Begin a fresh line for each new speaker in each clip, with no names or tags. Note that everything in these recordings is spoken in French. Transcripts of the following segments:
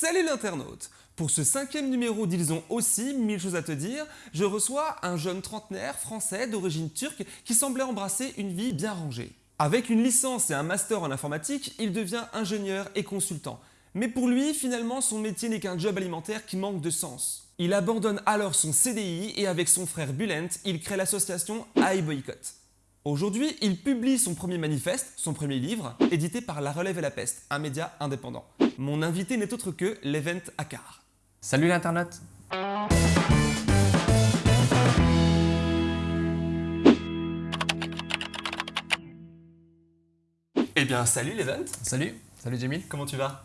Salut l'internaute Pour ce cinquième numéro d'Ils ont aussi mille choses à te dire, je reçois un jeune trentenaire français d'origine turque qui semblait embrasser une vie bien rangée. Avec une licence et un master en informatique, il devient ingénieur et consultant. Mais pour lui, finalement, son métier n'est qu'un job alimentaire qui manque de sens. Il abandonne alors son CDI et avec son frère Bulent, il crée l'association iBoycott. Aujourd'hui, il publie son premier manifeste, son premier livre, édité par La Relève et la Peste, un média indépendant. Mon invité n'est autre que l'Event Akar.
Salut l'internet
Eh bien, salut l'Event
Salut, salut Jamil
Comment tu vas?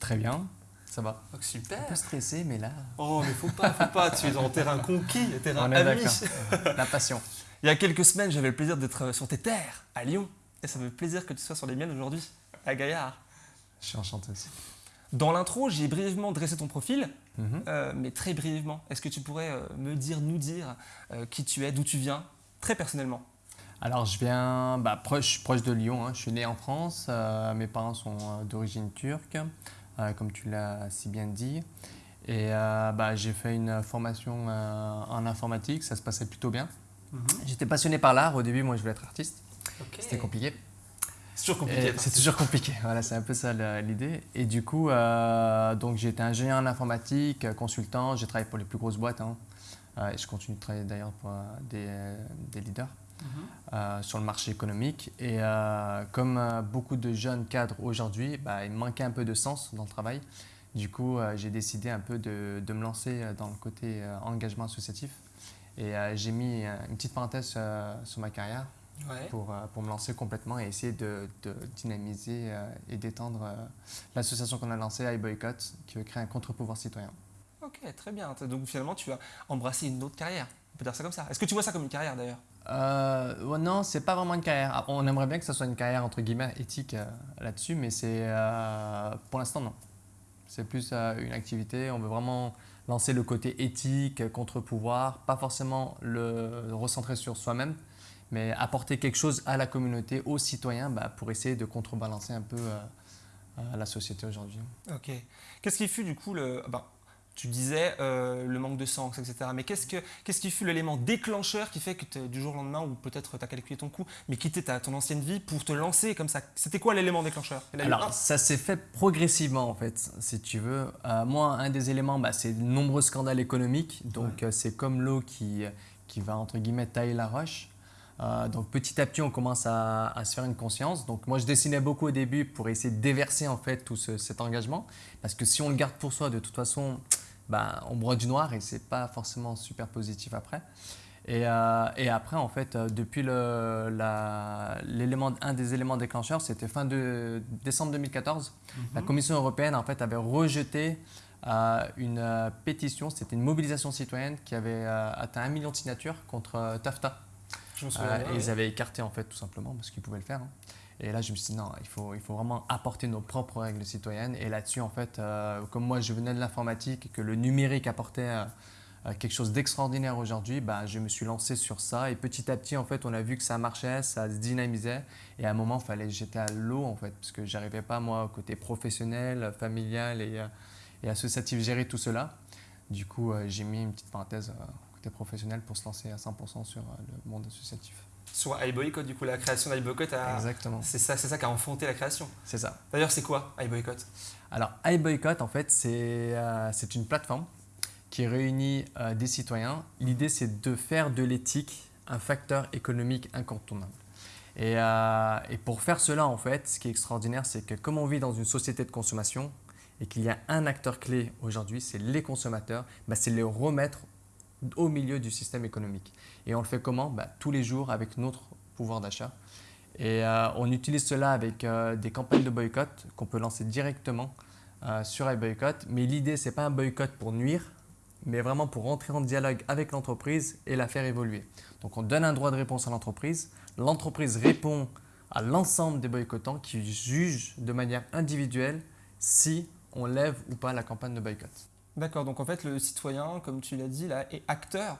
Très bien, ça va.
Oh, Super
Un peu stressé, mais là,
Oh, mais faut pas, faut pas, tu es en terrain conquis, terrain
on est
ami
d'accord. La passion.
Il y a quelques semaines, j'avais le plaisir d'être sur tes terres, à Lyon. Et ça me fait plaisir que tu sois sur les miennes aujourd'hui, à Gaillard.
Je suis enchanté aussi.
Dans l'intro, j'ai brièvement dressé ton profil,
Mhm.
euh, mais très brièvement. Est-ce que tu pourrais euh, me dire, nous dire euh, qui tu es, d'où tu viens, très personnellement?
Alors je viens bah, proche, proche de Lyon, hein. je suis né en France, euh, mes parents sont d'origine turque, comme tu l'as si bien dit. Et bah, j'ai fait une formation en informatique, ça se passait plutôt bien. J'étais passionné par l'art, au début moi je voulais être artiste, c'était compliqué.
C'est toujours compliqué. Attends.
C'est toujours compliqué, voilà, c'est un peu ça l'idée. Et du coup, euh, donc j'ai été ingénieur en informatique, euh, consultant, j'ai travaillé pour les plus grosses boîtes. hein. Euh, et je continue de travailler d'ailleurs pour euh, des, des leaders
Mhm.
euh, sur le marché économique. Et comme beaucoup de jeunes cadres aujourd'hui, bah, il manquait un peu de sens dans le travail. Du coup, j'ai décidé un peu de, de me lancer dans le côté engagement associatif. Et j'ai mis une petite parenthèse sur ma carrière
Ouais.
pour, euh, pour me lancer complètement et essayer de, de dynamiser euh, et d'étendre euh, l'association qu'on a lancée, iBoycott, qui veut créer un contre-pouvoir citoyen.
Ok, très bien. Donc finalement, tu as embrassé une autre carrière. On peut dire ça comme ça. Est-ce que tu vois ça comme une carrière d'ailleurs?
Euh, ouais, non, c'est pas vraiment une carrière. Ah, On aimerait bien que ce soit une carrière entre guillemets éthique euh, là-dessus, mais c'est euh, pour l'instant non. C'est plus une activité. On veut vraiment lancer le côté éthique, contre-pouvoir, pas forcément le recentrer sur soi-même, mais apporter quelque chose à la communauté, aux citoyens, bah, pour essayer de contrebalancer un peu euh, euh, la société aujourd'hui.
Ok. Qu'est-ce qui fut du coup le. ah bah, tu disais euh, le manque de sens, etc. Mais qu'est-ce, que, qu'est-ce qui fut l'élément déclencheur qui fait que du jour au lendemain, ou peut-être tu as calculé ton coup, mais quitter ta, ton ancienne vie pour te lancer comme ça? C'était quoi l'élément déclencheur?
Alors, ça s'est fait progressivement, en fait, si tu veux. Euh, moi, un des éléments, bah, c'est de nombreux scandales économiques. Donc, c'est comme l'eau qui, qui va, entre guillemets, tailler la roche. Euh, donc, petit à petit, on commence à, à se faire une conscience. Donc, moi, je dessinais beaucoup au début pour essayer de déverser, en fait, tout ce- cet engagement. Parce que si on le garde pour soi, de toute façon, bah, on broie du noir et c'est pas forcément super positif après. Et, euh, et après, en fait, euh, depuis le, la- un des éléments déclencheurs, c'était fin de décembre 2014. La Commission européenne, en fait, avait rejeté euh, une pétition, c'était une mobilisation citoyenne qui avait atteint un million de signatures contre TAFTA.
Je me souviens.
Euh, et ils avaient écarté, en fait, tout simplement, parce qu'ils pouvaient le faire. hein. Et là, je me suis dit, non, il faut, il faut vraiment apporter nos propres règles citoyennes. Et là-dessus, en fait, euh, comme moi, je venais de l'informatique et que le numérique apportait euh, quelque chose d'extraordinaire aujourd'hui, bah, je me suis lancé sur ça. Et petit à petit, en fait, on a vu que ça marchait, ça se dynamisait. Et à un moment, il fallait j'étais à l'eau, en fait, parce que j'arrivais pas, moi, au côté professionnel, familial et, et associatif, gérer tout cela. Du coup, euh, j'ai mis une petite parenthèse euh, côté professionnel pour se lancer à 100% sur euh, le monde associatif.
Sur iBoycott, du coup, la création d'iBoycott, a...
Exactement,
c'est, ça, c'est ça qui a enfanté la création.
c'est ça.
D'ailleurs, c'est quoi iBoycott?
Alors, iBoycott, en fait, c'est euh, une plateforme qui réunit euh, des citoyens. L'idée, c'est de faire de l'éthique un facteur économique incontournable. Et, euh, et pour faire cela, en fait, ce qui est extraordinaire, c'est que comme on vit dans une société de consommation et qu'il y a un acteur clé aujourd'hui, c'est les consommateurs, bah, c'est les remettre au milieu du système économique. Et on le fait comment? Bah, Tous les jours avec notre pouvoir d'achat. Et euh, on utilise cela avec euh, des campagnes de boycott qu'on peut lancer directement euh, sur iBoycott. Mais l'idée, ce n'est pas un boycott pour nuire, mais vraiment pour rentrer en dialogue avec l'entreprise et la faire évoluer. Donc on donne un droit de réponse à l'entreprise. L'entreprise répond à l'ensemble des boycottants qui jugent de manière individuelle si on lève ou pas la campagne de boycott.
D'accord, donc en fait, le citoyen, comme tu l'as dit, là, est acteur.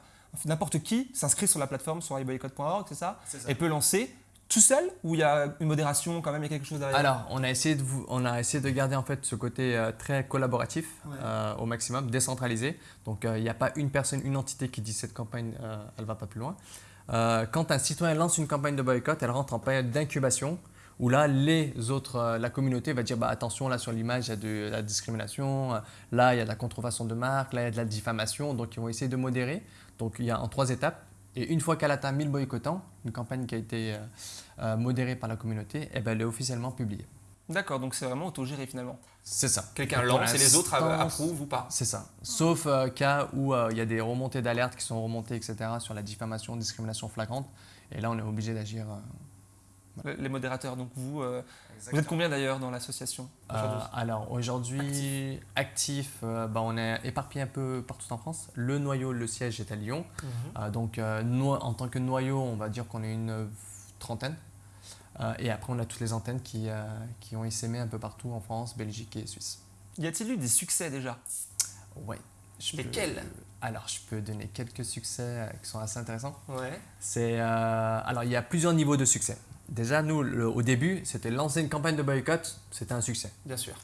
N'importe qui s'inscrit sur la plateforme sur iboycott.org, c'est ça Et peut lancer tout seul ou il y a une modération quand même, il y a quelque chose derrière?
Alors, on a essayé de, vous, on a essayé de garder en fait ce côté euh, très collaboratif
Ouais.
euh, au maximum, décentralisé. Donc, euh, il n'y a pas une personne, une entité qui dit cette campagne, euh, elle va pas plus loin. Euh, quand un citoyen lance une campagne de boycott, elle rentre en période d'incubation où là, les autres, euh, la communauté va dire bah, attention, là sur l'image, il y a de la discrimination, euh, là il y a de la contrefaçon de marque, là il y a de la diffamation. Donc, ils vont essayer de modérer. Donc, il y a en trois étapes. Et une fois qu'elle atteint 1000 boycottants, une campagne qui a été euh, modérée par la communauté, eh ben, elle est officiellement publiée.
D'accord, donc c'est vraiment autogéré finalement.
C'est ça.
Quelqu'un lance et les autres approuvent ou pas.
C'est ça. Sauf euh, cas où euh, il y a des remontées d'alerte qui sont remontées, etc., sur la diffamation, discrimination flagrante. Et là, on est obligé d'agir.
Le- Les modérateurs, donc vous, euh, vous êtes combien d'ailleurs dans l'association
Euh, alors aujourd'hui, actif, euh, bah, on est éparpillé un peu partout en France. Le noyau, le siège est à Lyon.
Mhm.
Euh, donc euh, en tant que noyau, on va dire qu'on est une trentaine. Euh, et après, on a toutes les antennes qui, euh, qui ont essaimé un peu partout en France, Belgique et Suisse.
Y a-t-il eu des succès déjà?
Ouais.
Lesquels
Alors, je peux donner quelques succès qui sont assez intéressants.
Ouais.
C'est euh, alors il y a plusieurs niveaux de succès. Déjà nous le- au début c'était lancer une campagne de boycott, c'était un succès.
Bien sûr.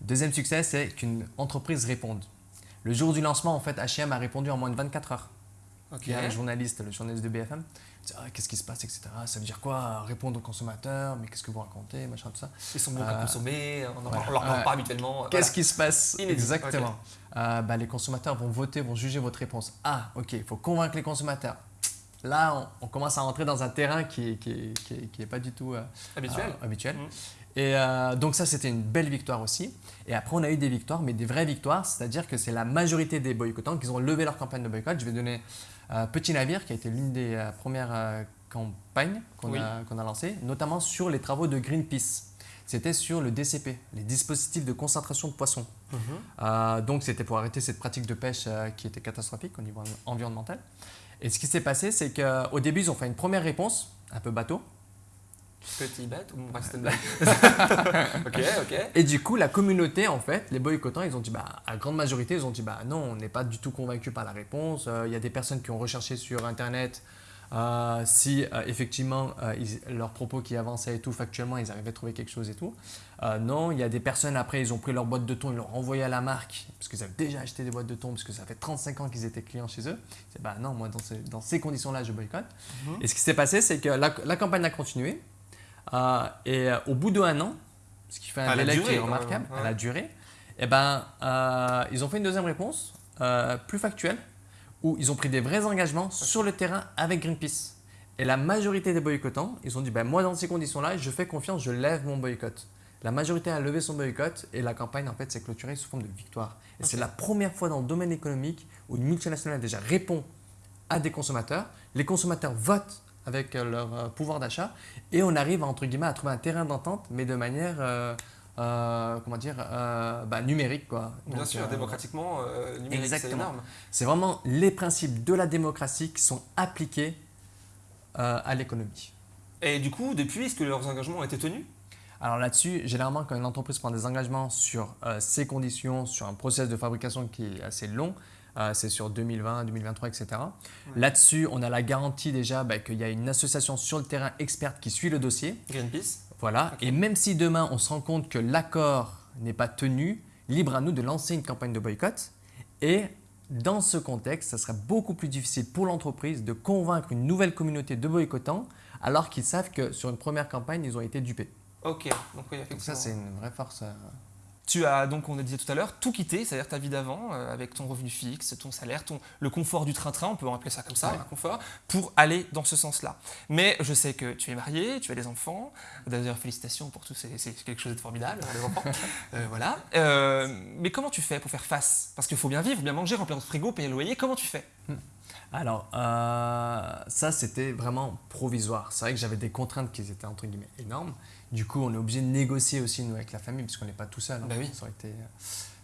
Deuxième succès c'est qu'une entreprise réponde. Le jour du lancement en fait H&M a répondu en moins de 24 heures.
Ok.
Il y a un journaliste, le journaliste de BFM, Ah, qu'est-ce qui se passe etc. Ça veut dire quoi Répondre aux consommateurs, mais qu'est-ce que vous racontez machin tout ça.
Ils sont bons à
Euh,
consommer, on
voilà.
leur parle
Ouais.
pas habituellement.
Qu'est-ce qui se passe
Inédit,
Exactement. Euh, bah, les consommateurs vont voter, vont juger votre réponse. Ah, ok, il faut convaincre les consommateurs. Là, on, on commence à rentrer dans un terrain qui n'est qui est, qui est- qui est pas du tout euh,
Habituel
euh, habituel.
Mhm.
Et euh, donc ça, c'était une belle victoire aussi. Et après, on a eu des victoires, mais des vraies victoires, c'est-à-dire que c'est la majorité des boycottants qui ont levé leur campagne de boycott. Je vais donner Petit Navire, qui a été l'une des premières campagnes qu'on
Oui.
a, lancées, notamment sur les travaux de Greenpeace. C'était sur le DCP, les dispositifs de concentration de poissons.
Mhm.
Euh, donc c'était pour arrêter cette pratique de pêche euh, qui était catastrophique au niveau environnemental. Et ce qui s'est passé, c'est qu'au début, ils ont fait une première réponse, un peu bateau.
Petit bête ou. Ok, ok.
Et du coup, la communauté, en fait, les boycottants, ils ont dit, bah, à grande majorité, ils ont dit, bah non, on n'est pas du tout convaincu par la réponse. Euh, Il y a des personnes qui ont recherché sur Internet euh, si euh, effectivement euh, ils- leurs propos qui avançaient et tout, factuellement, ils arrivaient à trouver quelque chose et tout. Non, il y a des personnes, après, ils ont pris leur boîte de thon, ils l'ont renvoyé à la marque, parce qu'ils avaient déjà acheté des boîtes de thon, parce que ça fait 35 ans qu'ils étaient clients chez eux. C'est bah non, moi, dans ces, dans ces conditions-là, je boycotte.
Mhm.
Et ce qui s'est passé, c'est que la, la campagne a continué. et au bout d'un an, ce qui fait un délai qui est remarquable,
ouais.
elle a duré, et ben, euh, ils ont fait une deuxième réponse, plus factuelle, où ils ont pris des vrais engagements sur le terrain avec Greenpeace. Et la majorité des boycottants, ils ont dit ben, moi, dans ces conditions-là, je fais confiance, je lève mon boycott. La majorité a levé son boycott et la campagne en fait s'est clôturée sous forme de victoire. Et c'est la première fois dans le domaine économique où une multinationale déjà répond à des consommateurs, les consommateurs votent avec leur euh, pouvoir d'achat et on arrive entre guillemets à trouver un terrain d'entente mais de manière euh, euh, comment dire euh, bah, numérique quoi.
Bien
Donc,
sûr,
euh,
démocratiquement, numérique, c'est énorme.
C'est vraiment les principes de la démocratie qui sont appliqués à l'économie.
Et du coup, depuis, est-ce que leurs engagements ont été tenus?
Alors là-dessus, généralement, quand une entreprise prend des engagements sur ses conditions, sur un process de fabrication qui est assez long, c'est sur 2020, 2023, etc. Là-dessus, on a la garantie déjà bah, qu'il y a une association sur le terrain experte qui suit le dossier.
Greenpeace
Voilà. Et même si demain, on se rend compte que l'accord n'est pas tenu, libre à nous de lancer une campagne de boycott. Et dans ce contexte, ça sera beaucoup plus difficile pour l'entreprise de convaincre une nouvelle communauté de boycottants alors qu'ils savent que sur une première campagne, ils ont été dupés.
Ok, donc oui,
Donc ça,
effectivement.
c'est une vraie force.
Tu as donc, on a dit tout à l'heure, tout quitté, c'est-à-dire ta vie d'avant, euh, avec ton revenu fixe, ton salaire, ton, le confort du train-train, on peut appeler ça comme ça,
Ouais.
un confort, pour aller dans ce sens-là. Mais je sais que tu es marié, tu as des enfants, d'ailleurs félicitations pour tout, c'est quelque chose de formidable, les enfants. Euh, voilà. Euh, mais comment tu fais pour faire face? Parce qu'il faut bien vivre, bien manger, remplir notre frigo, payer le loyer, comment tu fais?
Alors, euh, ça, c'était vraiment provisoire. C'est vrai que j'avais des contraintes qui étaient entre guillemets énormes. Du coup, on est obligé de négocier aussi, nous, avec la famille, puisqu'on n'est pas tout seul. hein.
Bah oui.
Ça aurait été,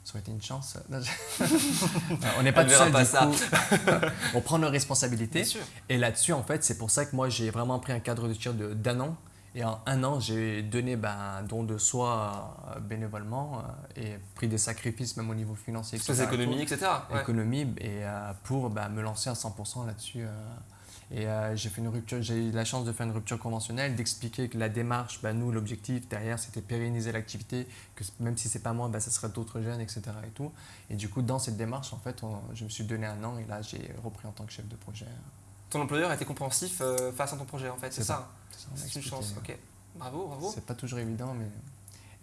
ça aurait été une chance. Non, Euh, on n'est pas tout seul,
pas
du
ça.
coup. on prend nos responsabilités. Et là-dessus, en fait, c'est pour ça que moi, j'ai vraiment pris un cadre de tir de- d'un an. Et en un an, j'ai donné ben, un don de soi euh, bénévolement euh, et pris des sacrifices, même au niveau financier. Etc.
économies, etc. Ouais.
économie et euh, pour bah, me lancer à 100% là-dessus. Et j'ai fait une rupture, j'ai eu la chance de faire une rupture conventionnelle, d'expliquer que la démarche, bah, nous, l'objectif derrière, c'était pérenniser l'activité, que même si c'est pas moi, bah, ça serait d'autres jeunes, etc. Et, tout. et du coup, dans cette démarche, en fait, je me suis donné un an et là, j'ai repris en tant que chef de projet.
Ton employeur a été compréhensif euh, face à ton projet, en fait, c'est ça
C'est
une chance, ok. Bravo, bravo.
C'est pas toujours évident, mais.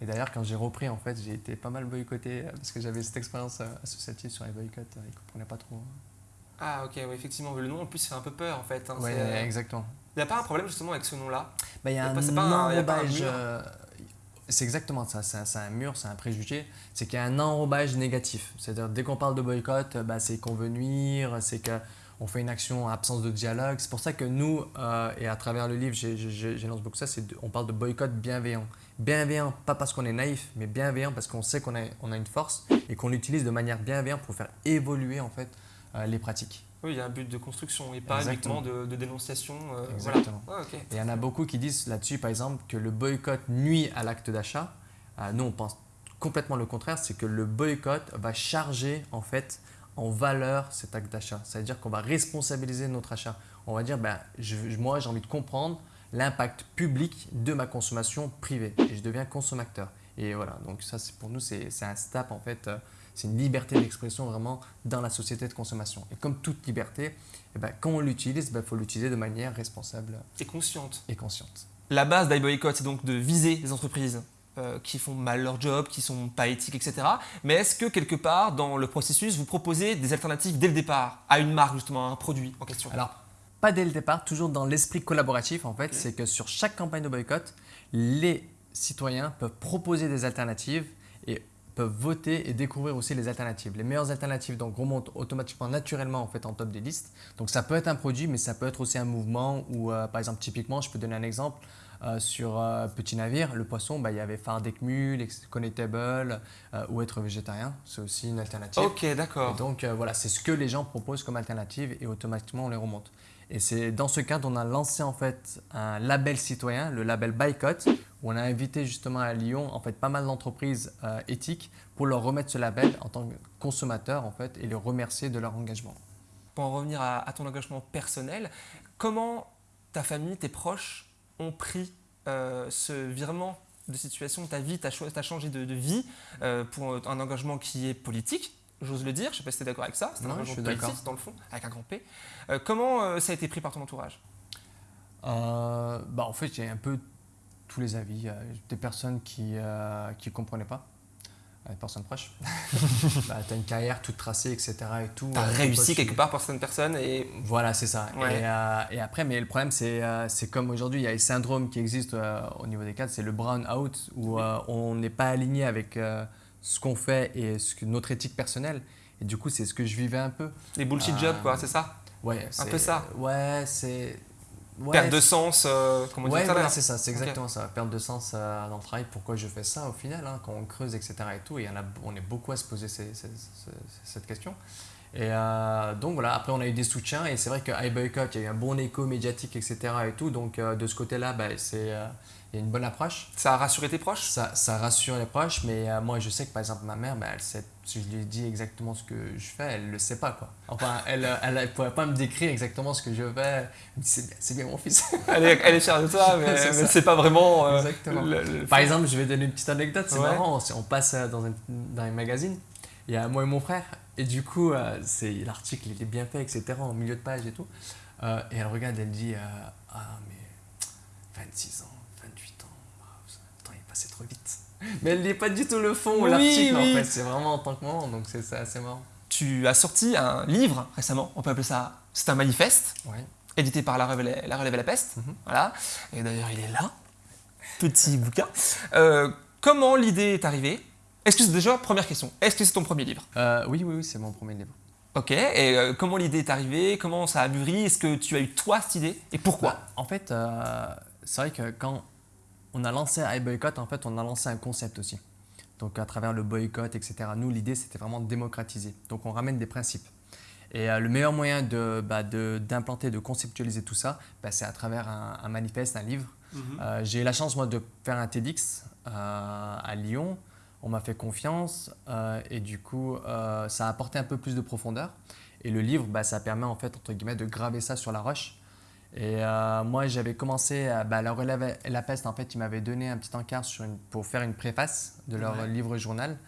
Et d'ailleurs, quand j'ai repris, en fait, j'ai été pas mal boycotté euh, parce que j'avais cette expérience associative sur les boycotts. Ils ne comprenaient pas trop.
Ah ok, effectivement, le nom en plus fait un peu peur en fait. Hein,
oui, euh, exactement.
Il n'y a pas un problème justement avec ce nom-là?
Bah, Il y a, un enrobage. Euh, c'est exactement ça, c'est un, mur, c'est un préjugé. C'est qu'il y a un enrobage négatif. C'est-à-dire, dès qu'on parle de boycott, bah, c'est convenir, c'est qu'on fait une action en absence de dialogue. C'est pour ça que nous, euh, et à travers le livre, j'énonce beaucoup ça, on parle de boycott bienveillant. Bienveillant, pas parce qu'on est naïf, mais bienveillant parce qu'on sait qu'on a, on a une force et qu'on l'utilise de manière bienveillante pour faire évoluer en fait euh, les pratiques.
Oui, il y a un but de construction et pas uniquement de, dénonciation.
Euh, Exactement. Ah, et il y en a beaucoup qui disent là-dessus, par exemple, que le boycott nuit à l'acte d'achat. Nous, on pense complètement le contraire, c'est que le boycott va charger en fait en valeur cet acte d'achat. C'est-à-dire qu'on va responsabiliser notre achat. On va dire, ben, moi, j'ai envie de comprendre l'impact public de ma consommation privée et je deviens consommateur. Et voilà, donc ça, pour nous, c'est un step en fait c'est une liberté d'expression vraiment dans la société de consommation. Et comme toute liberté, eh ben, quand on l'utilise, il ben, faut l'utiliser de manière responsable.
Et consciente.
Et consciente.
La base d'iBoycott, c'est donc de viser les entreprises euh, qui font mal leur job, qui sont pas éthiques, etc. Mais est-ce que quelque part, dans le processus, vous proposez des alternatives dès le départ à une marque, justement, à un produit en question?
Alors, pas dès le départ, toujours dans l'esprit collaboratif, en fait, c'est que sur chaque campagne de boycott, les citoyens peuvent proposer des alternatives et peuvent voter et découvrir aussi les alternatives. Les meilleures alternatives donc, remontent automatiquement, naturellement en, fait, en top des listes. Donc ça peut être un produit, mais ça peut être aussi un mouvement ou euh, par exemple, typiquement, je peux donner un exemple. Euh, sur euh, Petit Navire, le poisson, bah, il y avait Fardec Mule, Connectable ou être végétarien. C'est aussi une alternative.
Ok, d'accord.
Donc voilà, c'est ce que les gens proposent comme alternative et automatiquement on les remonte. Et c'est dans ce cadre on a lancé en fait un label citoyen, le label Boycott, où on a invité justement à Lyon en fait pas mal d'entreprises euh, éthiques pour leur remettre ce label en tant que consommateur en fait et les remercier de leur engagement.
Pour en revenir à, ton engagement personnel, comment ta famille, tes proches ont pris euh, ce virement de situation, ta vie, tu as, changé de, vie euh, pour un engagement qui est politique, j'ose le dire, je ne sais pas si tu es d'accord avec ça, c'est un engagement politique dans le fond, avec un grand P. Euh, comment ça a été pris par ton entourage?
Bah, En fait, a un peu tous les avis. des personnes qui ne comprenaient pas, des personnes proches. bah, tu as une carrière toute tracée, etc. Et tout.
Tu as réussi quelque part pour certaines personnes et...
Voilà, c'est ça. Et, et, après, mais le problème, c'est c'est comme aujourd'hui, il y a le syndrome qui existe au niveau des cadres, c'est le brown out, où on n'est pas aligné avec ce qu'on fait et ce que, notre éthique personnelle. Et du coup, c'est ce que je vivais un peu.
Les bullshit jobs, quoi, c'est ça?
Ouais,
un peu ça.
Ouais, c'est.
Perte de sens, euh, comment
ouais, c'est ça, c'est exactement ça. Perte de sens euh, dans le travail, pourquoi je fais ça au final, hein, quand on creuse, etc. et tout. Et en a, on est beaucoup à se poser cette question. Et euh, donc voilà, après on a eu des soutiens et c'est vrai que iBoycott, il y a eu un bon écho médiatique, etc. et tout. Donc de ce côté-là, bah, c'est il y a une bonne approche.
Ça a rassuré tes proches?
Ça, ça rassure les proches, mais euh, moi je sais que par exemple ma mère, bah, elle sait, si je lui dis exactement ce que je fais, elle ne le sait pas. Quoi. Enfin, elle ne pourrait pas me décrire exactement ce que je fais. C'est bien, mon fils.
elle, est, elle est fière de toi, mais elle ne sait pas vraiment.
Euh, exactement. par exemple, je vais donner une petite anecdote, c'est marrant. On passe euh, dans un, dans un magazine, il y a moi et mon frère, et du coup, c'est l'article il est bien fait, etc., en milieu de page et tout. et elle regarde, elle dit Ah, mais 26 ans c'est trop vite. Mais elle n'est pas du tout le fond ou l'article en fait, c'est vraiment en tant que moment, donc c'est assez marrant.
Tu as sorti un livre récemment, on peut appeler ça, c'est un manifeste, édité par La Relève, la, Relève la Peste, mhm. voilà, et d'ailleurs il est là, petit bouquin. Euh, comment l'idée est arrivée? Est-ce que c'est déjà, première question, est-ce que c'est ton premier livre
euh, Oui, oui, oui, c'est mon premier livre.
Ok, et euh, comment l'idée est arrivée? Comment ça a mûri? Est-ce que tu as eu toi cette idée? Et pourquoi? Bah,
En fait, c'est vrai que quand on a lancé iBoycott, en fait, on a lancé un concept aussi. Donc, à travers le boycott, etc. Nous, l'idée, c'était vraiment de démocratiser. Donc, on ramène des principes. Et euh, le meilleur moyen bah, d'implanter, de, de, conceptualiser tout ça, bah, c'est à travers un, manifeste, un livre. Mhm. Euh, j'ai eu la chance, moi, de faire un TEDx euh, à Lyon. On m'a fait confiance et du coup, ça a apporté un peu plus de profondeur. Et le livre, bah, ça permet en fait, entre guillemets, de graver ça sur la roche Et euh, moi, j'avais commencé, à, bah, La Relève et la Peste, en fait, ils m'avaient donné un petit encart sur une- pour faire une préface de leur
Ouais.
livre journal.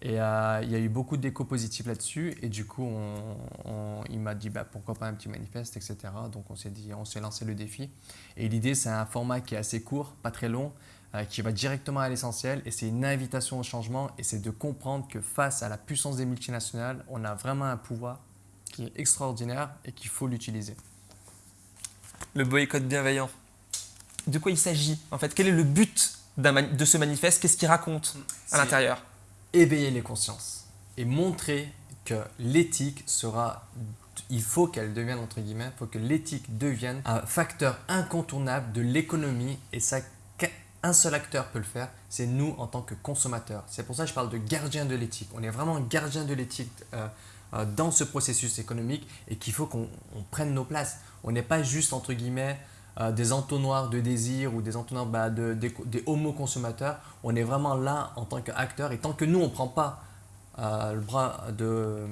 Et euh, il y a eu beaucoup d'échos positifs là-dessus. Et du coup, on- on- il m'a dit bah, pourquoi pas un petit manifeste, etc. Donc on s'est dit, on s'est lancé le défi. Et l'idée, c'est un format qui est assez court, pas très long, euh, qui va directement à l'essentiel. Et c'est une invitation au changement. Et c'est de comprendre que face à la puissance des multinationales, on a vraiment un pouvoir qui est extraordinaire et qu'il faut l'utiliser.
Le boycott bienveillant. De quoi il s'agit en fait? Quel est le but de ce manifeste? Qu'est-ce qu'il raconte à l'intérieur?
éveiller les consciences et montrer que l'éthique sera, il faut qu'elle devienne, entre guillemets, il faut que l'éthique devienne un facteur incontournable de l'économie et ça, qu'un seul acteur peut le faire, c'est nous en tant que consommateurs. C'est pour ça que je parle de gardien de l'éthique. On est vraiment gardien de l'éthique euh, euh, dans ce processus économique et qu'il faut qu'on on prenne nos places. On n'est pas juste, entre guillemets, euh, des entonnoirs de désir ou des entonnoirs bah, de, des, des homo-consommateurs. On est vraiment là en tant qu'acteur et tant que nous, on ne prend pas euh, le bras de...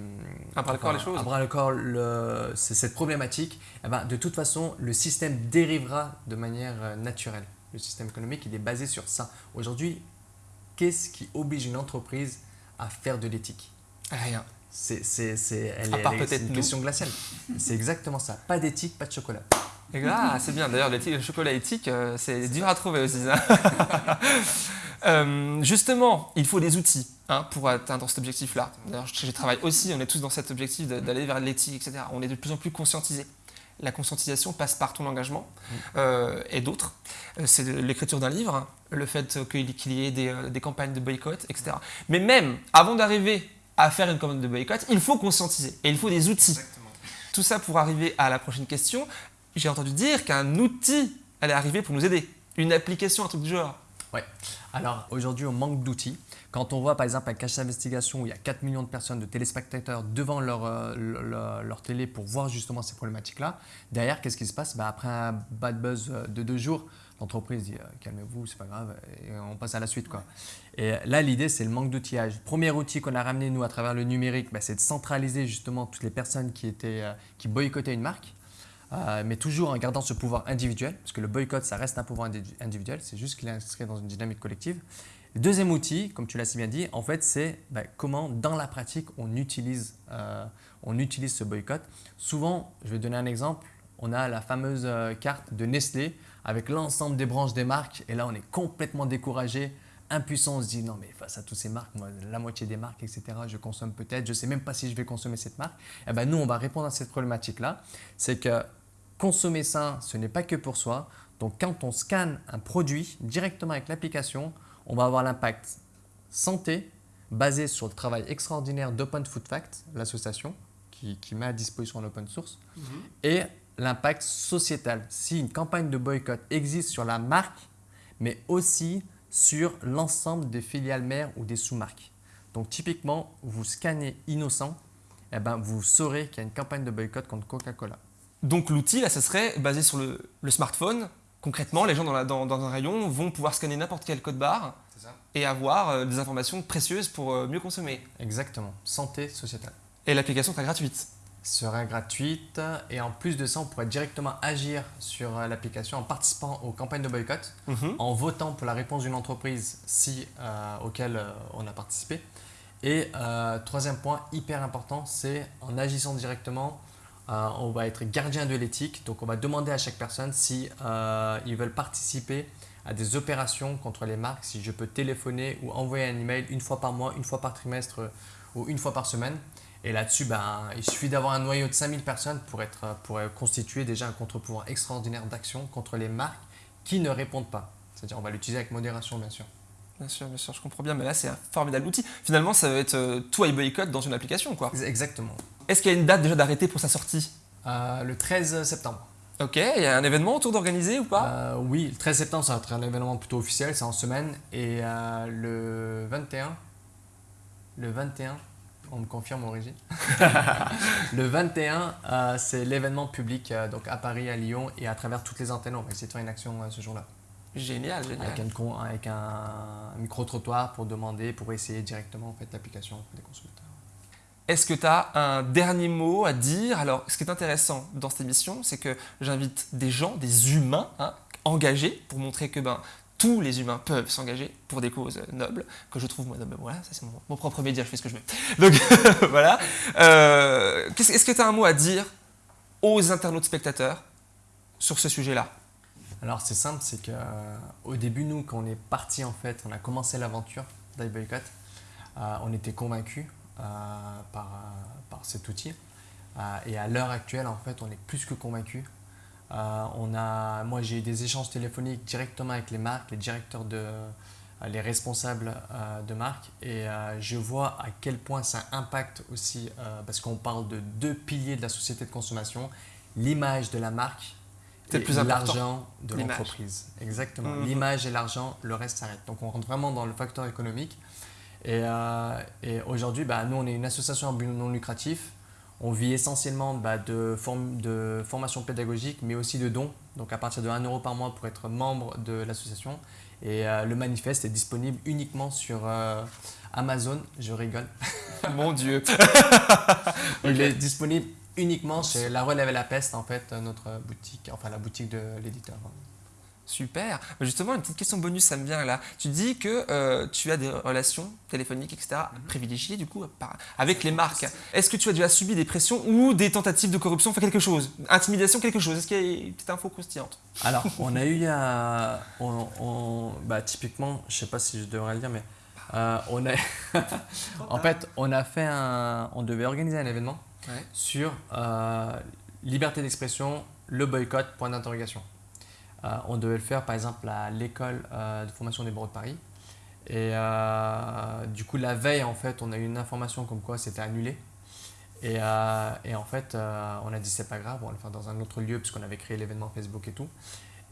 À bras le corps les choses.
À bras le corps le- cette problématique, eh ben, de toute façon, le système dérivera de manière naturelle. Le système économique, il est basé sur ça. Aujourd'hui, qu'est-ce qui oblige une entreprise à faire de l'éthique?
Rien.
c'est, une question glaciale. C'est exactement ça. Pas d'éthique, pas de chocolat.
Ah, c'est bien. D'ailleurs, l'éthique- le chocolat éthique, euh, c'est dur à trouver aussi. Euh, justement, il faut des outils hein, pour atteindre cet objectif-là. D'ailleurs, je, je travaille aussi, on est tous dans cet objectif d'aller vers l'éthique, etc. On est de plus en plus conscientisés. La conscientisation passe par ton engagement euh, et d'autres. Euh, C'est l'écriture d'un livre, le fait qu'il y ait des, euh, des campagnes de boycott, etc. Mais même avant d'arriver à faire une campagne de boycott, il faut conscientiser et il faut des outils. Tout ça pour arriver à la prochaine question. J'ai entendu dire qu'un outil allait arriver pour nous aider. Une application, un truc du genre.
Alors aujourd'hui, on manque d'outils. Quand on voit par exemple un cache d'investigation où il y a 4 millions de personnes, de téléspectateurs devant leur, euh, leur, télé pour voir justement ces problématiques-là, derrière, qu'est-ce qui se passe? Bah, Après un bad buzz euh, de deux jours, l'entreprise dit euh, calmez-vous, c'est pas grave, et on passe à la suite. Quoi. Et là, l'idée, c'est le manque d'outillage. Premier outil qu'on a ramené, nous, à travers le numérique, bah, c'est de centraliser justement toutes les personnes qui, étaient, qui boycottaient une marque. Mais toujours en gardant ce pouvoir individuel, parce que le boycott, ça reste un pouvoir indi- individuel, c'est juste qu'il est inscrit dans une dynamique collective. Deuxième outil, comme tu l'as si bien dit, en fait, c'est bah, comment, dans la pratique, on utilise, euh, on utilise ce boycott. Souvent, je vais donner un exemple, on a la fameuse euh, carte de Nestlé avec l'ensemble des branches des marques, et là, on est complètement découragé, impuissant, on se dit non, mais face à toutes ces marques, moi, la moitié des marques, etc., je consomme peut-être, je ne sais même pas si je vais consommer cette marque. Et ben, nous, on va répondre à cette problématique-là, c'est que consommer sain, ce n'est pas que pour soi. Donc quand on scanne un produit directement avec l'application, on va avoir l'impact santé basé sur le travail extraordinaire d'Open Food Fact, l'association qui, qui met à disposition l'open source, et l'impact sociétal. Si une campagne de boycott existe sur la marque, mais aussi sur l'ensemble des filiales mères ou des sous-marques. Donc typiquement, vous scannez innocent, eh ben, vous saurez qu'il y a une campagne de boycott contre Coca-Cola.
Donc l'outil, là, ça serait basé sur le, le smartphone. Concrètement, les gens dans, la- dans- dans un rayon vont pouvoir scanner n'importe quel code barre et avoir euh, des informations précieuses pour euh, mieux consommer.
Exactement, santé sociétale.
Et l'application sera gratuite.
Sera gratuite et en plus de ça, on pourrait directement agir sur euh, l'application en participant aux campagnes de boycott,
Mhm.
en votant pour la réponse d'une entreprise si, euh, auquel euh, on a participé. Et euh, troisième point hyper important, c'est en agissant directement, on va être gardien de l'éthique. Donc on va demander à chaque personne si ils veulent participer à des opérations contre les marques, si je peux téléphoner ou envoyer un email une fois par mois, une fois par trimestre euh, ou une fois par semaine. Et là-dessus, ben, il suffit d'avoir un noyau de 5000 personnes pour, être, pour euh, constituer déjà un contre-pouvoir extraordinaire d'action contre les marques qui ne répondent pas. C'est-à-dire, on va l'utiliser avec modération, bien sûr.
Bien sûr, bien sûr, je comprends bien, mais là, c'est un formidable outil. Finalement, ça va être euh, tout et boycott dans une application, quoi.
Exactement.
Est-ce qu'il y a une date déjà d'arrêté pour sa sortie?
Euh, le 13 septembre.
Ok, il y a un événement autour d'organiser ou pas?
Euh, oui, le 13 septembre, ça va être un événement plutôt officiel, c'est en semaine. Et euh, le 21, le 21, on me confirme régie. le 21, euh, c'est l'événement public donc à Paris, à Lyon et à travers toutes les antennes. On va essayer de faire une action ce jour-là.
Génial, génial.
Avec, un, avec un micro-trottoir pour demander, pour essayer directement en fait, l'application des consommateurs.
Est-ce que tu as un dernier mot à dire? Alors, ce qui est intéressant dans cette émission, c'est que j'invite des gens, des humains hein, engagés pour montrer que ben, tous les humains peuvent s'engager pour des causes nobles, que je trouve moi. Voilà, ça c'est mon, propre média, je fais ce que je veux. Donc voilà. Euh, Est-ce que tu as un mot à dire aux internautes spectateurs sur ce sujet-là?
Alors c'est simple, c'est qu'au euh, début, nous, quand on est parti en fait, on a commencé l'aventure d'iBoycott, euh, on était convaincus par, par cet outil. et à l'heure actuelle, en fait, on est plus que convaincus euh, on a, moi, j'ai eu des échanges téléphoniques directement avec les marques, les directeurs de, euh, les responsables euh, de marque et je vois à quel point ça impacte aussi, parce qu'on parle de deux piliers de la société de consommation, l'image de la marque et l'argent de l'entreprise. Exactement. Mhm. L'image et l'argent, le reste s'arrête. Donc on rentre vraiment dans le facteur économique. Et, aujourd'hui, bah, nous, on est une association à but non lucratif. On vit essentiellement bah, de, de formation pédagogique, mais aussi de dons. Donc à partir de 1 euro par mois pour être membre de l'association. Et euh, le manifeste est disponible uniquement sur euh, Amazon. Je rigole.
Mon Dieu.
Il est disponible uniquement chez La Relève et la Peste, en fait, notre boutique, enfin la boutique de l'éditeur.
Super. Justement, une petite question bonus, ça me vient là. Tu dis que euh, tu as des relations téléphoniques, etc., mhm. privilégiées du coup avec les marques. Est-ce que tu as déjà subi des pressions ou des tentatives de corruption, enfin quelque chose? Intimidation, quelque chose? Est-ce qu'il y a une petite info croustillante?
Alors, on a eu, un, on, bah, typiquement, je ne sais pas si je devrais le dire, mais euh, on a, en fait, on a fait un, on devait organiser un événement sur euh, liberté d'expression, le boycott, point d'interrogation. Euh, on devait le faire par exemple à l'école euh, de formation des bureaux de Paris. Et euh, du coup, la veille, en fait, on a eu une information comme quoi c'était annulé. Et, en fait, on a dit c'est pas grave, on va le faire dans un autre lieu puisqu'on avait créé l'événement Facebook et tout.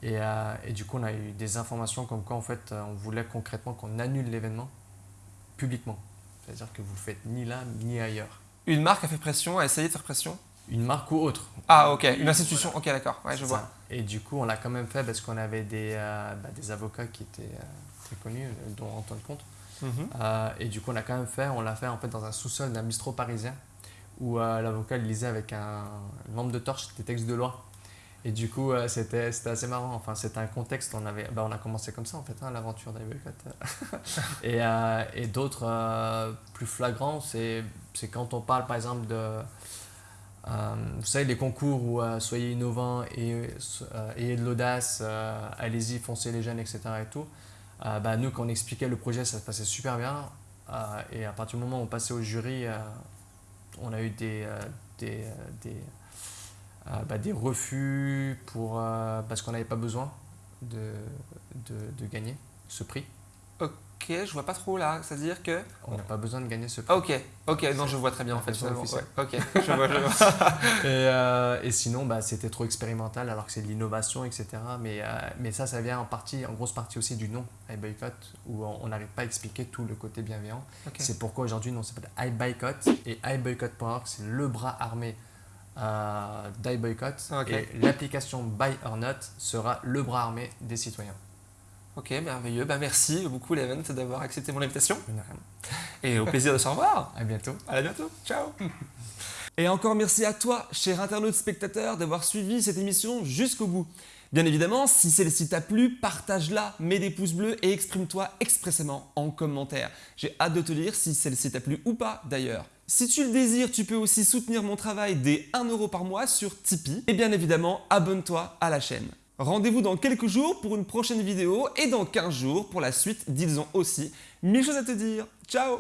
Et, du coup, on a eu des informations comme quoi en fait, on voulait concrètement qu'on annule l'événement publiquement. C'est-à-dire que vous le faites ni là ni ailleurs.
Une marque a fait pression, a essayé de faire pression?
Une marque ou autre.
Ah ok, une institution, ok d'accord, ouais, je vois.
Et du coup on l'a quand même fait parce qu'on avait des, euh, bah, des avocats qui étaient euh, très connus, euh, dont Antoine Comte. Mhm. et du coup on l'a quand même fait, on l'a fait en fait dans un sous-sol d'un bistrot parisien où l'avocat lisait avec un, lampe de torche des textes de loi. Et du coup, c'était assez marrant. Enfin, c'était un contexte. On, avait, bah, on a commencé comme ça, en fait, hein, l'aventure d'Ivory et et d'autres plus flagrants, c'est quand on parle, par exemple, de, vous savez, les concours où euh, soyez innovants et euh, ayez de l'audace, allez-y, foncez les jeunes, etc. Et tout. bah, nous, quand on expliquait le projet, ça se passait super bien. et à partir du moment où on passait au jury, on a eu des, des, des, bah, des refus pour, parce qu'on n'avait pas besoin de, de, de, gagner ce prix.
Ok, je vois pas trop là. C'est-à-dire que.
On n'a pas besoin de gagner ce prix.
Ok, ok, non, je vois très bien en fait. Ok, je vois, je vois.
et, euh, et, sinon, bah, c'était trop expérimental alors que c'est de l'innovation, etc. Mais, euh, mais ça, ça vient en partie, en grosse partie aussi du nom, iBoycott, où on n'arrive pas à expliquer tout le côté bienveillant. C'est pourquoi aujourd'hui, non, s'appelle iBoycott et iBoycott.org, c'est le bras armé euh, d'iBoycott. Et l'application Buy or Not sera le bras armé des citoyens.
Ok, merveilleux. Bah, merci beaucoup, Levent, d'avoir accepté mon invitation. Et au plaisir de se revoir.
À bientôt.
À bientôt. Ciao. Et encore merci à toi, cher internaute spectateur, d'avoir suivi cette émission jusqu'au bout. Bien évidemment, si celle-ci t'a plu, partage-la, mets des pouces bleus et exprime-toi expressément en commentaire. J'ai hâte de te lire si celle-ci t'a plu ou pas d'ailleurs. Si tu le désires, tu peux aussi soutenir mon travail dès 1€ euro par mois sur Tipeee. Et bien évidemment, abonne-toi à la chaîne. Rendez-vous dans quelques jours pour une prochaine vidéo et dans 15 jours pour la suite d'Ils ont aussi mille choses à te dire. Ciao